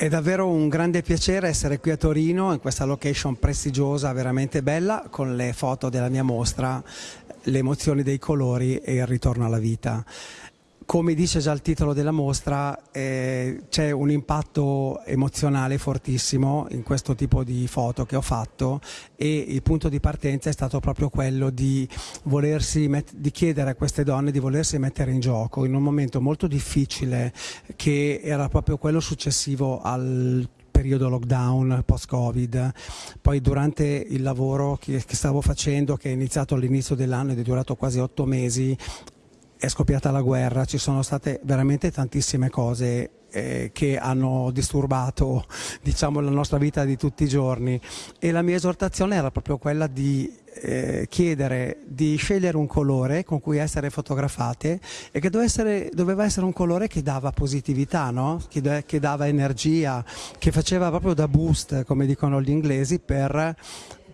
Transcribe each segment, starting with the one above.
È davvero un grande piacere essere qui a Torino in questa location prestigiosa, veramente bella, con le foto della mia mostra, le emozioni dei colori e il ritorno alla vita. Come dice già il titolo della mostra, eh, c'è un impatto emozionale fortissimo in questo tipo di foto che ho fatto e il punto di partenza è stato proprio quello di, di chiedere a queste donne di volersi mettere in gioco in un momento molto difficile che era proprio quello successivo al periodo lockdown post-covid, poi durante il lavoro che, che, stavo facendo, che è iniziato all'inizio dell'anno ed è durato quasi otto mesi, è scoppiata la guerra, ci sono state veramente tantissime cose eh, che hanno disturbato diciamo, la nostra vita di tutti i giorni e la mia esortazione era proprio quella di eh, chiedere di scegliere un colore con cui essere fotografate e che doveva essere, doveva essere un colore che dava positività, no? che, che dava energia, che faceva proprio da boost, come dicono gli inglesi, per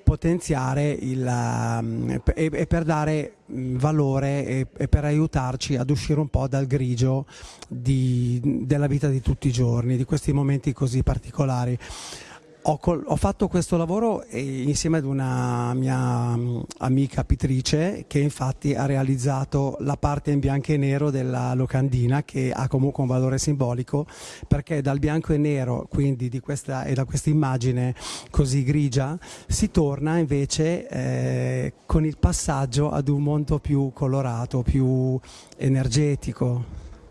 potenziare il, um, e, e, per dare mm, valore e, e, per aiutarci ad uscire un po' dal grigio di, della vita di tutti i giorni, di questi momenti così particolari. Ho, ho, fatto questo lavoro insieme ad una mia mm, amica pittrice che infatti ha realizzato la parte in bianco e nero della locandina che ha comunque un valore simbolico perché dal bianco e nero quindi di questa, e da questa immagine così grigia si torna invece eh, con il passaggio ad un mondo più colorato, più energetico.